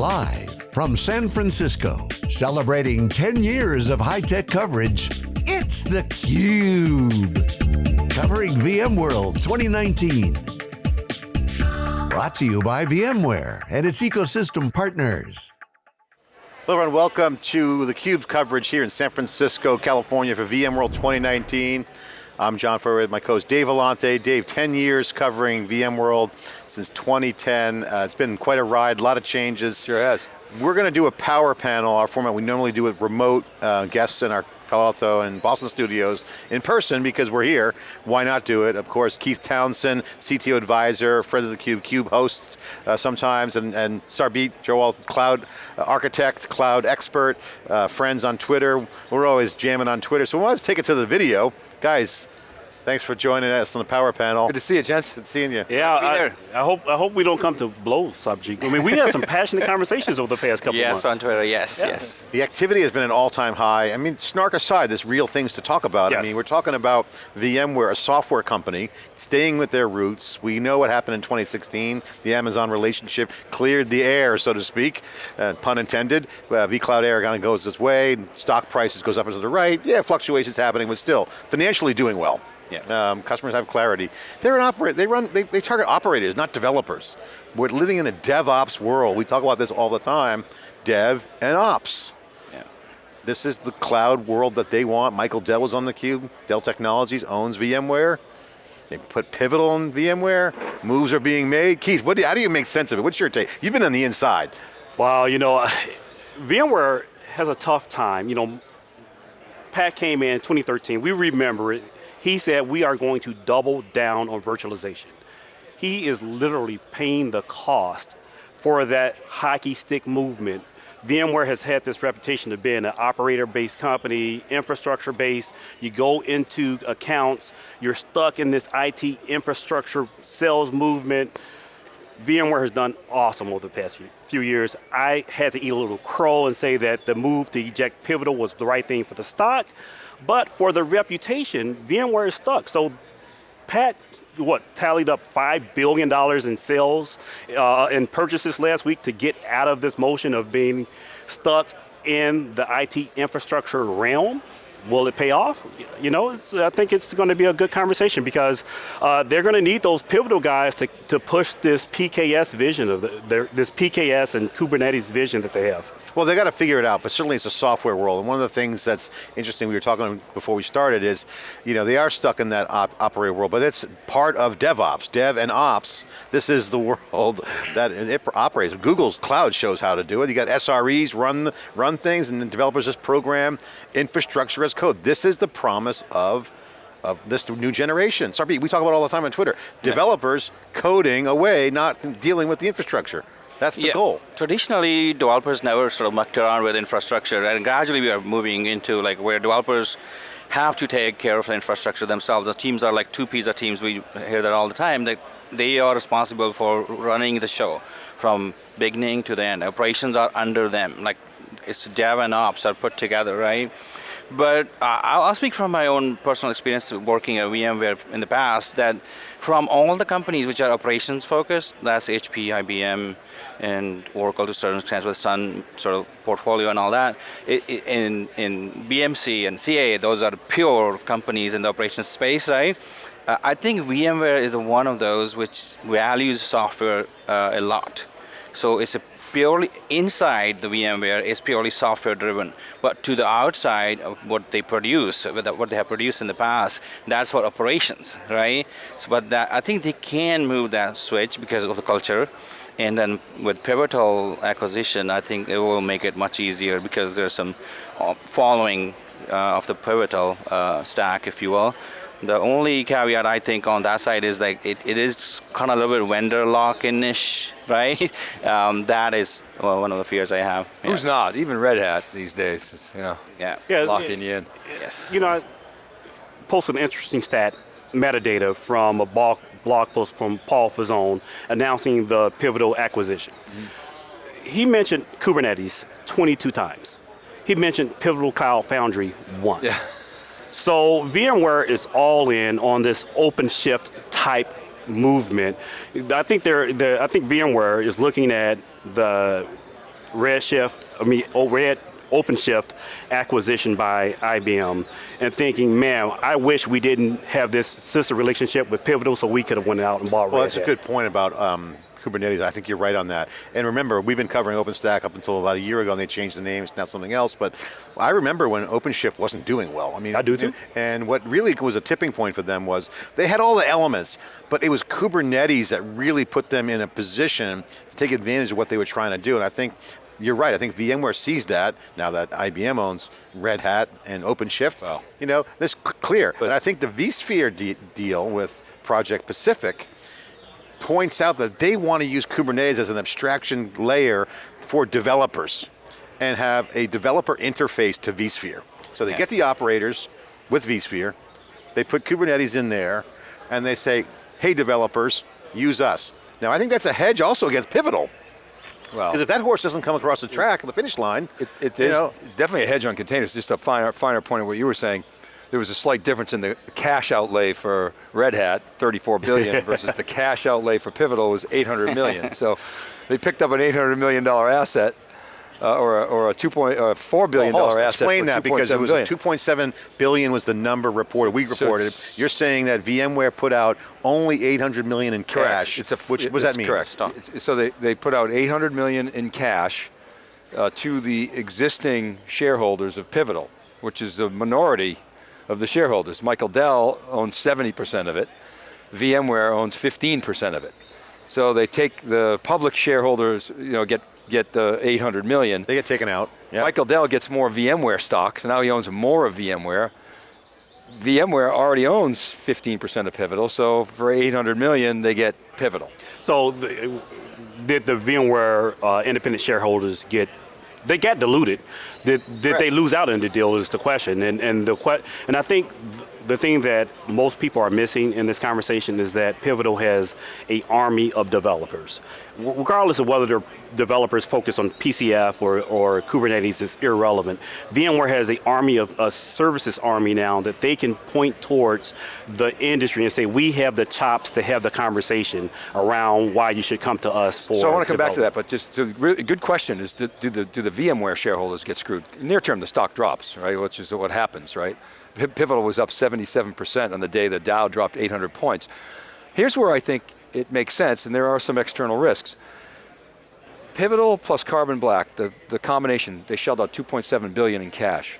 Live from San Francisco, celebrating 10 years of high-tech coverage, it's theCUBE. Covering VMworld 2019. Brought to you by VMware and its ecosystem partners. Hello everyone, welcome to theCUBE's coverage here in San Francisco, California for VMworld 2019. I'm John Furrier my co-host Dave Vellante. Dave, 10 years covering VMworld since 2010. Uh, it's been quite a ride, a lot of changes. Sure has. We're going to do a power panel, our format we normally do with remote uh, guests in our Palo Alto and Boston studios in person because we're here. Why not do it? Of course, Keith Townsend, CTO advisor, friend of the Cube, Cube host uh, sometimes, and, and Sarbjeet Johal, cloud architect, cloud expert, uh, friends on Twitter. We're always jamming on Twitter, so to take it to the video. Guys, Thanks for joining us on the power panel. Good to see you, gents. Good seeing you. Yeah, I, I, hope I hope we don't come to blows, Sarbjeet. I mean, we had some passionate conversations over the past couple yes, months. Yes, on Twitter, yes, yeah. yes. The activity has been an all-time high. I mean, snark aside, there's real things to talk about. Yes. I mean, we're talking about VMware, a software company, staying with their roots. We know what happened in 2016. The Amazon relationship cleared the air, so to speak, uh, pun intended. Uh, vCloud Air kind of goes this way, stock prices goes up and to the right. Yeah, fluctuations happening, but still, financially doing well. Yeah. Um, customers have clarity. They're an operator, they run, they, they target operators, not developers. We're living in a DevOps world. We talk about this all the time, dev and ops. Yeah. This is the cloud world that they want. Michael Dell was on the cube. Dell Technologies owns VMware. They put Pivotal in VMware. Moves are being made. Keith, what do, how do you make sense of it? What's your take? You've been on the inside. Well, you know, VMware has a tough time. You know, Pat came in 2013, we remember it. He said we are going to double down on virtualization. He is literally paying the cost for that hockey stick movement. VMware has had this reputation of being an operator-based company, infrastructure-based. You go into accounts, you're stuck in this IT infrastructure sales movement. VMware has done awesome over the past few years. I had to eat a little crow and say that the move to eject Pivotal was the right thing for the stock. But for the reputation, VMware is stuck. So Pat, what, tallied up $5 billion in sales uh, and purchases last week to get out of this motion of being stuck in the IT infrastructure realm. Will it pay off? You know, I think it's going to be a good conversation because uh, they're going to need those pivotal guys to, to push this PKS vision of the, their, this PKS and Kubernetes vision that they have. Well, they got to figure it out, but certainly it's a software world. And one of the things that's interesting, we were talking before we started, is you know they are stuck in that op operator world, but it's part of DevOps, Dev and Ops. This is the world that it operates. Google's cloud shows how to do it. You got SREs run run things, and the developers just program infrastructure as code. This is the promise of of this new generation. Sorry, we talk about all the time on Twitter. Developers coding away, not dealing with the infrastructure. That's the yeah. goal. Traditionally, developers never sort of mucked around with infrastructure, and gradually we are moving into like where developers have to take care of the infrastructure themselves. The teams are like two pizza teams. We hear that all the time. That they are responsible for running the show from beginning to the end. Operations are under them. Like it's dev and ops are put together, right? But uh, I'll speak from my own personal experience working at VMware in the past that from all the companies which are operations focused, that's HP, IBM, and Oracle to certain extent with Sun sort of portfolio and all that. In, in BMC and CA, those are pure companies in the operations space, right? Uh, I think VMware is one of those which values software uh, a lot. So it's a purely inside the VMware is purely software driven, but to the outside of what they produce, what they have produced in the past, that's for operations, right? So, but that, I think they can move that switch because of the culture. And then with Pivotal acquisition, I think it will make it much easier because there's some uh, following uh, of the Pivotal uh, stack, if you will. The only caveat I think on that side is like it, it is kind of a little bit vendor lock-in-ish, right? Um, that is well, one of the fears I have. Yeah. Who's not? Even Red Hat these days, is, you know, yeah. yeah locking you in. Yes. You know, I posted an interesting stat, metadata from a blog, blog post from Paul Fazzone announcing the Pivotal acquisition. Mm -hmm. He mentioned Kubernetes 22 times. He mentioned Pivotal Cloud Foundry once. Yeah. So VMware is all in on this OpenShift type movement. I think they're, they're, I think VMware is looking at the Redshift, I mean, oh, Red OpenShift acquisition by IBM, and thinking, man, I wish we didn't have this sister relationship with Pivotal, so we could have went out and bought Well, Red that's a good point about um, Kubernetes. I think you're right on that. And remember, we've been covering OpenStack up until about a year ago, and they changed the name. It's now something else. But I remember when OpenShift wasn't doing well. I mean, I do too. And, what really was a tipping point for them was they had all the elements, but it was Kubernetes that really put them in a position to take advantage of what they were trying to do. And I think you're right. I think VMware sees that now that IBM owns Red Hat and OpenShift. Wow. You know, this clear. and I think the vSphere de deal with Project Pacific points out that they want to use Kubernetes as an abstraction layer for developers and have a developer interface to vSphere. So they Yeah. get the operators with vSphere, they put Kubernetes in there, and they say, hey developers, use us. Now I think that's a hedge also against Pivotal, Well, because if that horse doesn't come across the track, on the finish line, it, it know, it's definitely a hedge on containers. Just a finer, finer point of what you were saying. There was a slight difference in the cash outlay for Red Hat, 34 billion, versus the cash outlay for Pivotal was 800 million. so they picked up an 800 million dollar asset, uh, or a, or a two point, uh, four billion Well, asset. Explain for that because it was billion. a 2.7 billion was the number reported. We reported. it's- You're saying that VMware put out only 800 million in cash. It's a, which it- what does that it's mean? Correct. It's- So they, they put out 800 million in cash uh, to the existing shareholders of Pivotal, which is the minority of the shareholders. Michael Dell owns 70% of it. VMware owns 15% of it. So they take the public shareholders, you know, get get the 800 million. They get taken out. Yep. Michael Dell gets more VMware stocks, so now he owns more of VMware. VMware already owns 15% of Pivotal, so for 800 million, they get Pivotal. So the, did the VMware uh, independent shareholders get, they got diluted. Did, did they lose out in the deal is the question. And, and, the and I think th- the thing that most people are missing in this conversation is that Pivotal has a army of developers. Regardless of whether they're developers focused on PCF or, or Kubernetes is irrelevant. VMware has a army of a services army now that they can point towards the industry and say, we have the chops to have the conversation around why you should come to us for So I want to come back to that, but just a really, good question is, do, do, the, do the VMware shareholders get screwed? Near term, the stock drops, right, which is what happens, right? Pi- Pivotal was up 77% on the day the Dow dropped 800 points. Here's where I think it makes sense, and there are some external risks. Pivotal plus Carbon Black, the, the combination, they shelled out 2.7 billion in cash.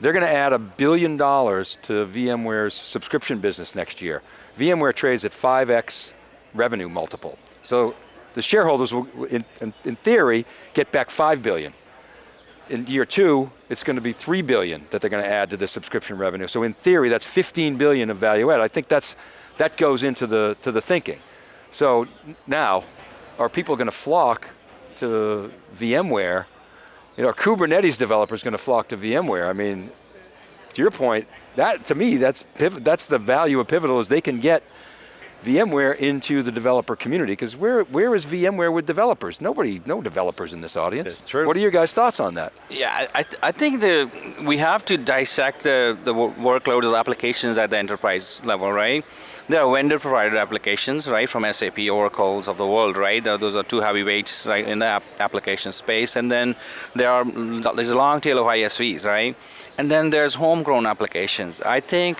They're going to add a billion dollars to VMware's subscription business next year. VMware trades at 5x revenue multiple. So the shareholders will, in, in, in theory, get back 5 billion. In year two, it's going to be 3 billion that they're going to add to the subscription revenue. So in theory, that's 15 billion of value add. I think that's, that goes into the, to the thinking. So now, are people going to flock to VMware? You know, are Kubernetes developers going to flock to VMware? I mean, to your point, that to me, that's that's the value of Pivotal is they can get VMware into the developer community because where where is VMware with developers? Nobody, no developers in this audience. It's true. What are your guys' thoughts on that? Yeah, I, I th- I think the we have to dissect the, the wo- workloads or applications at the enterprise level, right? There are vendor-provided applications, right, from SAP, Oracle's of the world, right? Those are two heavyweights, right, in the app application space. And then there are there's a long tail of ISVs, right? And then there's homegrown applications. I think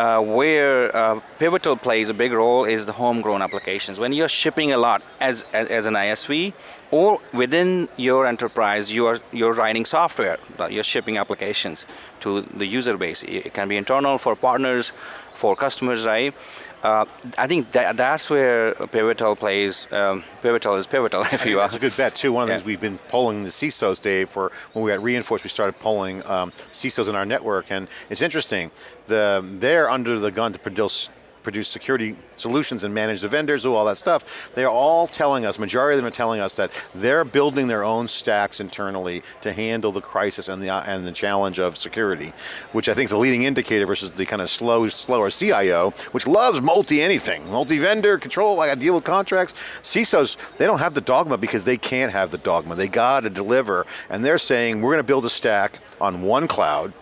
uh, where uh, Pivotal plays a big role is the homegrown applications. When you're shipping a lot as, as, as an ISV, or within your enterprise, you're, you're writing software, you're shipping applications to the user base. It can be internal for partners, for customers, right? Uh, I think that, that's where Pivotal plays, um, Pivotal is pivotal, if you will. That's a good bet too. One of the Yeah. things we've been polling the CISOs, Dave, for when we got reinforced, we started polling um, CISOs in our network, and it's interesting. The they're under the gun to produce produce security solutions and manage the vendors, do all that stuff. They're all telling us, majority of them are telling us that they're building their own stacks internally to handle the crisis and the uh, and the challenge of security, which I think is a leading indicator versus the kind of slow, slower CIO, which loves multi-anything, multi-vendor control. I got to deal with contracts. CISOs, they don't have the dogma because they can't have the dogma. They got to deliver, and they're saying we're going to build a stack on one cloud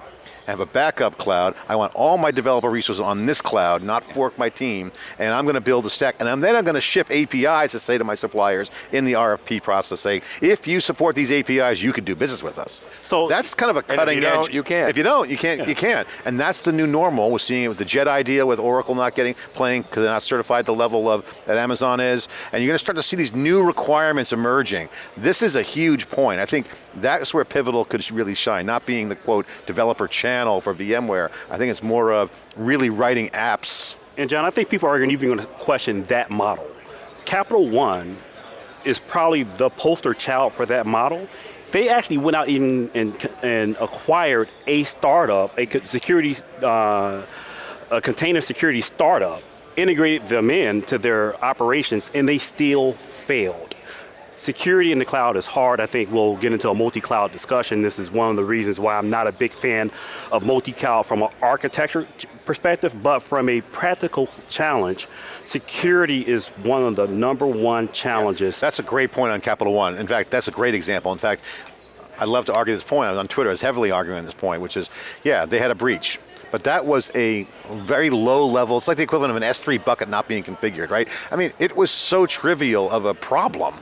I have a backup cloud. I want all my developer resources on this cloud, not fork my team, and I'm going to build a stack, and then I'm going to ship APIs to say to my suppliers in the RFP process, saying, if you support these APIs, you can do business with us. So- that's kind of a if you cutting edge. don't, you can't. If you don't, you can't. You can't. And that's the new normal. We're seeing it with the JEDI, with Oracle not getting playing because they're not certified the level of that Amazon is, and you're going to start to see these new requirements emerging. This is a huge point. I think that's where Pivotal could really shine, not being the quote developer channel for VMware. I think it's more of really writing apps. And John, I think people are even going to question that model. Capital One is probably the poster child for that model. They actually went out and, and, and acquired a startup, a security, uh, a container security startup, integrated them into their operations, and they still failed. Security in the cloud is hard. I think we'll get into a multi-cloud discussion. This is one of the reasons why I'm not a big fan of multi-cloud from an architecture perspective, but from a practical challenge, security is one of the number one challenges. That's a great point on Capital One. In fact, that's a great example. In fact, I love to argue this point. On Twitter, I was heavily arguing this point, which is, yeah, they had a breach. But that was a very low level, it's like the equivalent of an S3 bucket not being configured, right? I mean, it was so trivial of a problem,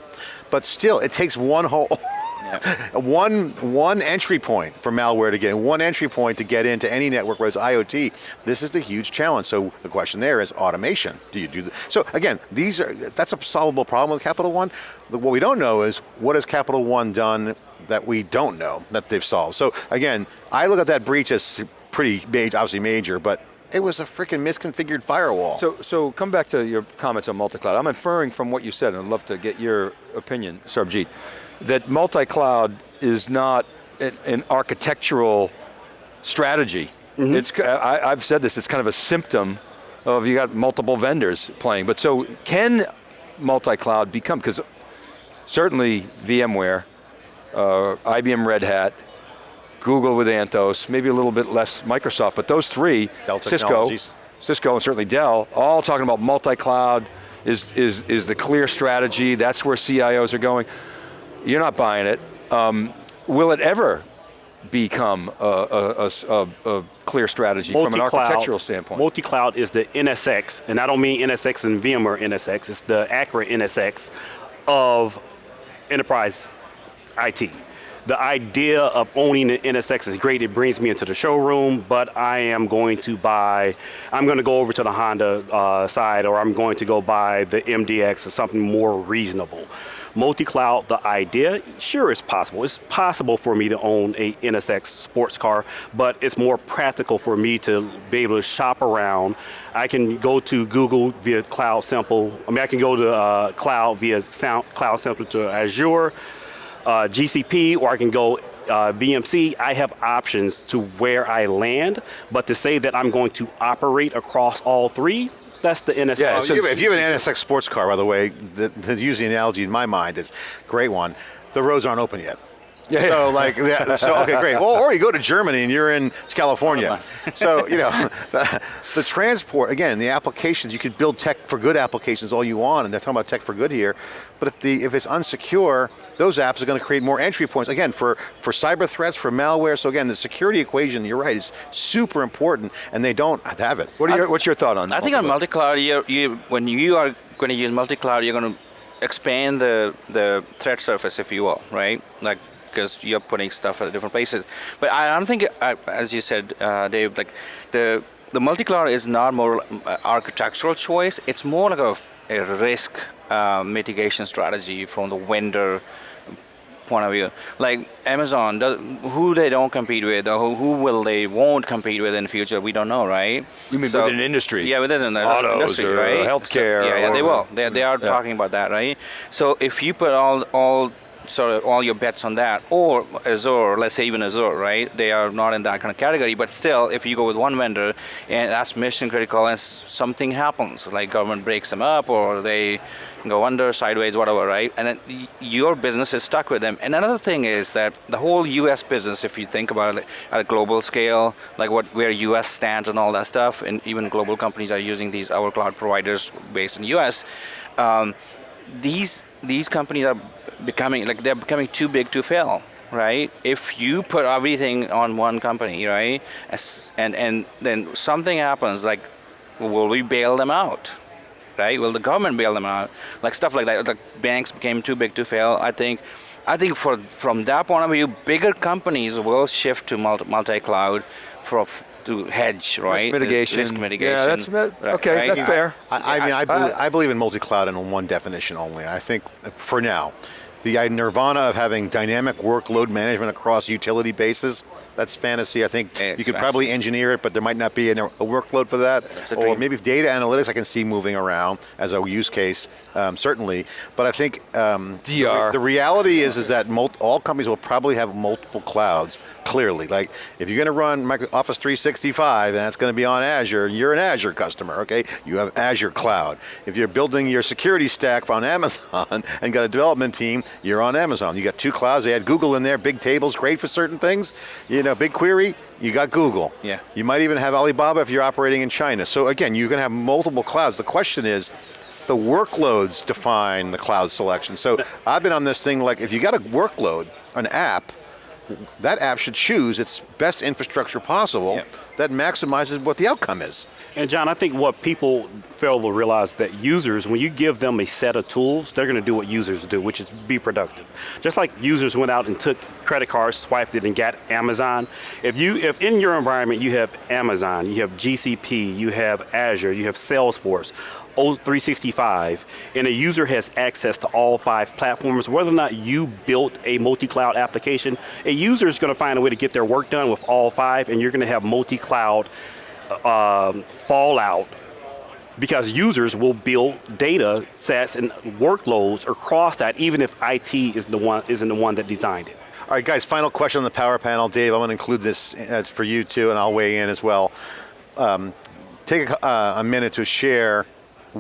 but still, it takes one hole, one, one entry point for malware to get in, one entry point to get into any network, whereas IoT, this is the huge challenge. So the question there is automation. Do you do that? So again, these are, that's a solvable problem with Capital One. What we don't know is, what has Capital One done that we don't know that they've solved? So again, I look at that breach as pretty major, obviously major, but it was a freaking misconfigured firewall. So, so come back to your comments on multi-cloud. I'm inferring from what you said, and I'd love to get your opinion, Sarbjeet, that multi-cloud is not an, architectural strategy. It's, I, I've said this, it's kind of a symptom of you got multiple vendors playing. But so can multi-cloud become, because certainly VMware, uh, IBM Red Hat, Google with Anthos, maybe a little bit less Microsoft, but those three, Dell Cisco, Cisco and certainly Dell, all talking about multi-cloud is, is, is the clear strategy, that's where CIOs are going. You're not buying it. Um, will it ever become a, a- a- a- a clear strategy from an architectural standpoint? Multi-cloud is the NSX, and I don't mean NSX and VMware NSX, it's the Acura NSX of enterprise IT. The idea of owning an NSX is great, it brings me into the showroom, but I am going to buy, I'm going to go over to the Honda uh, side, or I'm going to go buy the MDX or something more reasonable. Multi-cloud, the idea, sure it's possible. It's possible for me to own a NSX sports car, but it's more practical for me to be able to shop around. I can go to Google via CloudSimple. I mean, I can go to uh, cloud via Sound, CloudSimple to Azure, uh, GCP, or I can go uh, VMC. I have options to where I land, but to say that I'm going to operate across all three, that's the NSX. Yeah, so- if you have an NSX sports car, by the way, the, the use the analogy in my mind is a great one. The roads aren't open yet. Yeah. So like, yeah, so okay, great. Well, or you go to Germany and you're in California. So you know, the, the transport again, the applications you could build tech for good applications all you want, and they're talking about tech for good here. But if the if it's unsecure, those apps are going to create more entry points again for for cyber threats, for malware. So again, the security equation, you're right, is super important, and they don't have it. what are your, what's your thought on that? I think on multi-cloud? multi-cloud, you, you, when you are going to use multi-cloud, you're going to expand the, the threat surface, if you will, right? Like, because you're putting stuff at different places. But I don't think, as you said, uh, Dave, like the the multi-cloud is not more uh, architectural choice. It's more like a, a risk uh, mitigation strategy from the vendor point of view. Like Amazon, does, who they don't compete with, or who, who will they won't compete with in the future, we don't know, right? You mean within industry? Yeah, within the Autos industry, or right? healthcare So, yeah, yeah, they will. They, they are Yeah. talking about that, right? So if you put all all sort of all your bets on that, or Azure, let's say even Azure, right? They are not in that kind of category, but still, if you go with one vendor and that's mission critical, and something happens, like government breaks them up, or they go under, sideways, whatever, right? And then your business is stuck with them. And another thing is that the whole U.S. business, if you think about it at a global scale, like what where U.S. stands and all that stuff, and even global companies are using these our cloud providers based in U.S. Um, these these companies are becoming like they're becoming too big to fail right? If you put everything on one company, right, and and then something happens, like, will we bail them out? Right? Will the government bail them out? Like stuff like that. The banks became too big to fail. I think. I think for from that point of view, bigger companies will shift to multi, multi-cloud for to hedge, right? Risk mitigation. Risk mitigation. Yeah, that's okay. right? That's fair. I, I mean, I, believe, I believe in multi-cloud in one definition only. I think, for now, the nirvana of having dynamic workload management across utility bases, that's fantasy. I think It's you could fantasy. probably engineer it, but there might not be a, a workload for that. Or dream. maybe data analytics I can see moving around as a use case, um, certainly. But I think um, the, DR. the reality is, is that all companies will probably have multiple clouds, clearly. Like, if you're going to run Office 365 and that's going to be on Azure, you're an Azure customer, okay? You have Azure Cloud. If you're building your security stack on Amazon and got a development team, you're on Amazon. You got two clouds, they had Google in there, big tables, great for certain things. You know, BigQuery, you got Google. Yeah. You might even have Alibaba if you're operating in China. So again, you can have multiple clouds. The question is, the workloads define the cloud selection. So I've been on this thing like, if you got a workload, an app, that app should choose its best infrastructure possible that maximizes what the outcome is. And John, I think what people fail to realize that users, when you give them a set of tools, they're going to do what users do, which is be productive. Just like users went out and took credit cards, swiped it, and got Amazon. If you, if in your environment you have Amazon, you have GCP, you have Azure, you have Salesforce, O365, and a user has access to all five platforms, whether or not you built a multi-cloud application, a user is going to find a way to get their work done with all five, and you're going to have multi-cloud um, fallout because users will build data sets and workloads across that, even if IT is the one isn't the one that designed it. All right, guys, final question on the power panel. Dave, I'm going to include this uh, for you too, and I'll weigh in as well. Um, take a, uh, a minute to share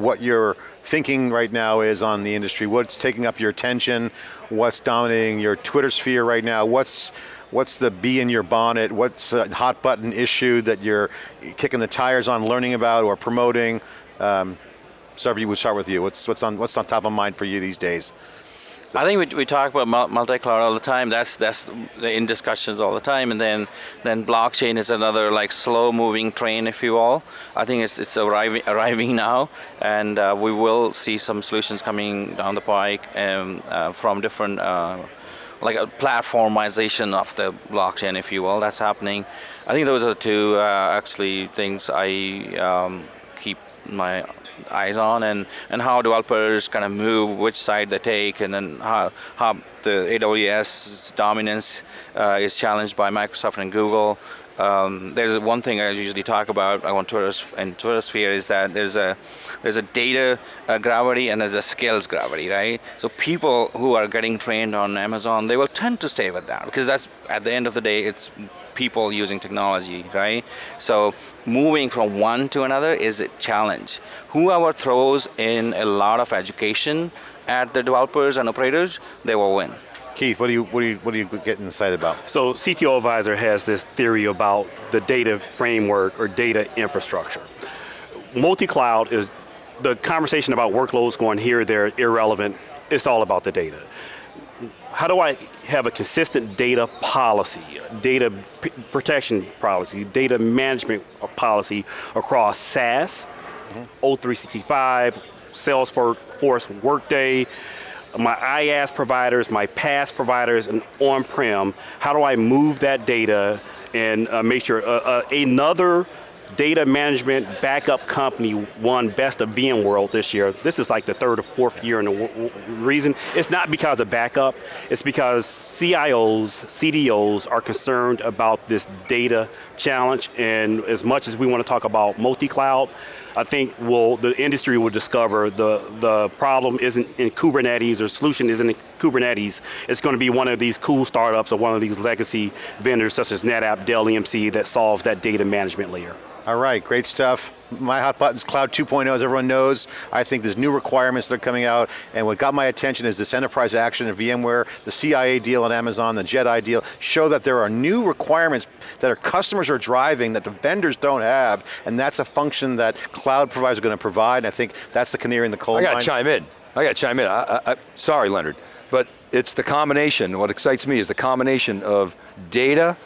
what your thinking right now is on the industry, what's taking up your attention, what's dominating your Twitter sphere right now, what's What's the bee in your bonnet? What's a hot button issue that you're kicking the tires on learning about or promoting? Um, we'll start with you. What's, what's, on, what's on top of mind for you these days? I think we, we talk about multi-cloud all the time. That's that's in discussions all the time. And then then blockchain is another like slow-moving train, if you will. I think it's it's arriving arriving now, and uh, we will see some solutions coming down the pike um, uh, from different. Uh, like a platformization of the blockchain, if you will, that's happening. I think those are the two uh, actually things I um, keep my eyes on and, and how developers kind of move, which side they take, and then how, how the AWS dominance uh, is challenged by Microsoft and Google. Um, there's one thing I usually talk about on Twitter and Twitter sphere is that there's a there's a data uh, gravity and there's a skills gravity, right? So people who are getting trained on Amazon, they will tend to stay with that because that's at the end of the day, it's people using technology, right? So moving from one to another is a challenge. Whoever throws in a lot of education at the developers and operators, they will win. Keith, what do you, what do you, what are you getting excited about? So CTO Advisor has this theory about the data framework or data infrastructure. Multi-cloud is the conversation about workloads going here, there, irrelevant. It's all about the data. How do I have a consistent data policy, data protection policy, data management policy across SaaS, O365, Salesforce, Force, Workday, my IaaS providers, my PaaS providers, and on-prem, how do I move that data and uh, make sure uh, uh, another data management backup company won best of VMworld this year. This is like the third or fourth year in the reason. It's not because of backup, it's because CIOs, CDOs are concerned about this data challenge and as much as we want to talk about multi-cloud, I think will the industry will discover the, the problem isn't in Kubernetes or solution isn't in Kubernetes. It's going to be one of these cool startups or one of these legacy vendors such as NetApp, Dell EMC that solves that data management layer. All right, great stuff. My hot button's Cloud 2.0, as everyone knows. I think there's new requirements that are coming out, and what got my attention is this enterprise action of VMware, the CIA deal on Amazon, the JEDI deal, show that there are new requirements that our customers are driving that the vendors don't have, and that's a function that cloud providers are going to provide, and I think that's the canary in the coal I got mine. to chime in. I got to chime in. I, I, I, sorry, Leonard, but it's the combination, what excites me is the combination of data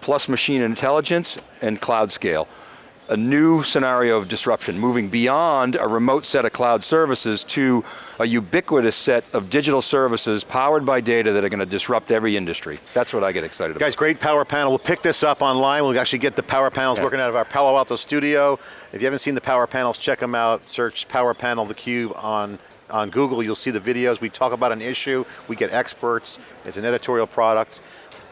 plus machine intelligence and cloud scale. A new scenario of disruption, moving beyond a remote set of cloud services to a ubiquitous set of digital services powered by data that are going to disrupt every industry. That's what I get excited about. Guys, great power panel. We'll pick this up online. We'll actually get the power panels Yeah. working out of our Palo Alto studio. If you haven't seen the power panels, check them out. Search Power Panel theCUBE on, on Google. You'll see the videos. We talk about an issue. We get experts. It's an editorial product.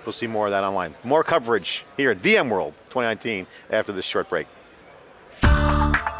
We'll see more of that online. More coverage here at VMworld 2019 after this short break. Thank you.